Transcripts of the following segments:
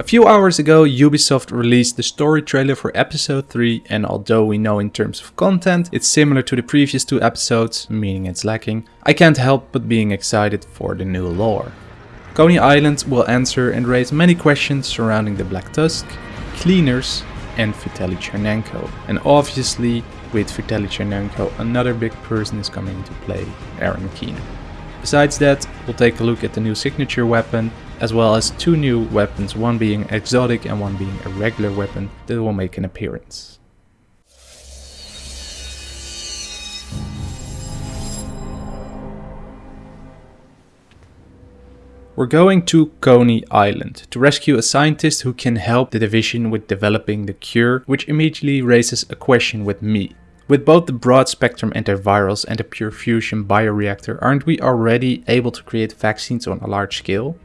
A few hours ago Ubisoft released the story trailer for episode 3 and although we know in terms of content it's similar to the previous two episodes, meaning it's lacking, I can't help but being excited for the new lore. Coney Island will answer and raise many questions surrounding the Black Tusk, Cleaners and Vitaly Tchernenko. And obviously with Vitaly Tchernenko another big person is coming into play, Aaron Keener. Besides that, we'll take a look at the new signature weapon, as well as two new weapons, one being exotic and one being a regular weapon that will make an appearance. We're going to Coney Island to rescue a scientist who can help the division with developing the cure, which immediately raises a question with me. With both the broad spectrum antivirals and the pure fusion bioreactor, aren't we already able to create vaccines on a large scale?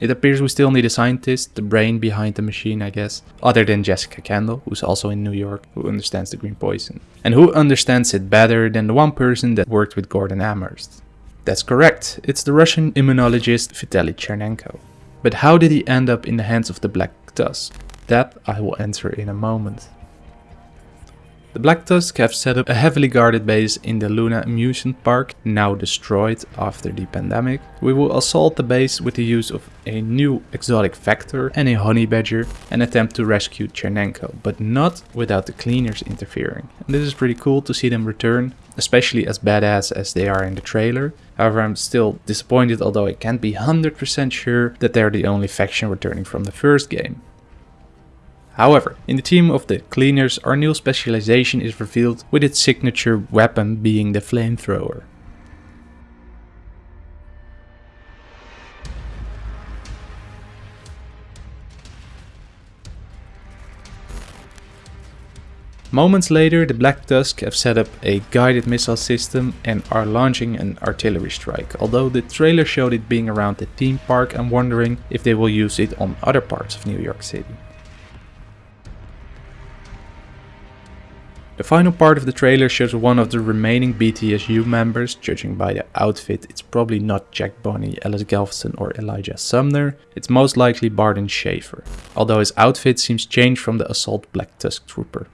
It appears we still need a scientist, the brain behind the machine I guess, other than Jessica Kandel, who's also in New York, who understands the green poison. And who understands it better than the one person that worked with Gordon Amherst. That's correct, it's the Russian immunologist Vitaly Tchernenko. But how did he end up in the hands of the Black Tusk? That I will answer in a moment. The Black Tusk have set up a heavily guarded base in the Luna Amusement Park, now destroyed after the pandemic. We will assault the base with the use of a new exotic vector and a honey badger and attempt to rescue Tchernenko, but not without the cleaners interfering. And this is pretty cool to see them return, especially as badass as they are in the trailer. However, I'm still disappointed although I can't be 100% sure that they're the only faction returning from the first game. However, in the team of the cleaners our new specialization is revealed with its signature weapon being the flamethrower. Moments later the Black Tusk have set up a guided missile system and are launching an artillery strike. Although the trailer showed it being around the theme park I'm wondering if they will use it on other parts of New York City. The final part of the trailer shows one of the remaining BTSU members, judging by the outfit it's probably not Jack Bonney, Ellis Galveston or Elijah Sumner, it's most likely Barton Schaefer, although his outfit seems changed from the Assault Black Tusk Trooper.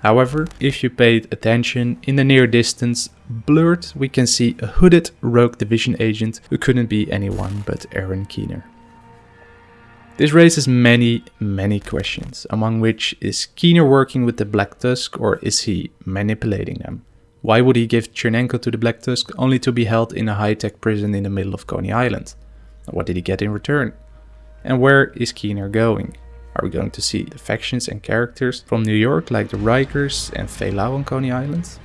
However, if you paid attention, in the near distance, blurred, we can see a hooded rogue division agent who couldn't be anyone but Aaron Keener. This raises many, many questions, among which is Keener working with the Black Tusk or is he manipulating them? Why would he give Tchernenko to the Black Tusk only to be held in a high-tech prison in the middle of Coney Island? What did he get in return? And where is Keener going? Are we going to see the factions and characters from New York like the Rikers and Faye on Coney Island?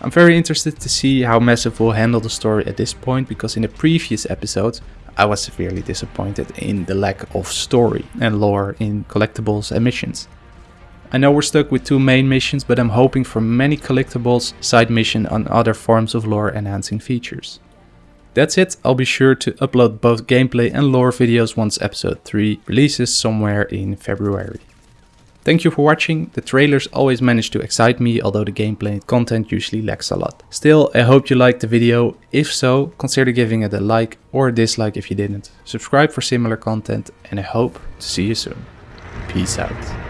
I'm very interested to see how Massive will handle the story at this point because in the previous episode I was severely disappointed in the lack of story and lore in collectibles and missions. I know we're stuck with two main missions but I'm hoping for many collectibles, side mission and other forms of lore enhancing features. That's it, I'll be sure to upload both gameplay and lore videos once episode 3 releases somewhere in February. Thank you for watching, the trailers always manage to excite me although the gameplay content usually lacks a lot. Still, I hope you liked the video, if so, consider giving it a like or a dislike if you didn't. Subscribe for similar content and I hope to see you soon. Peace out.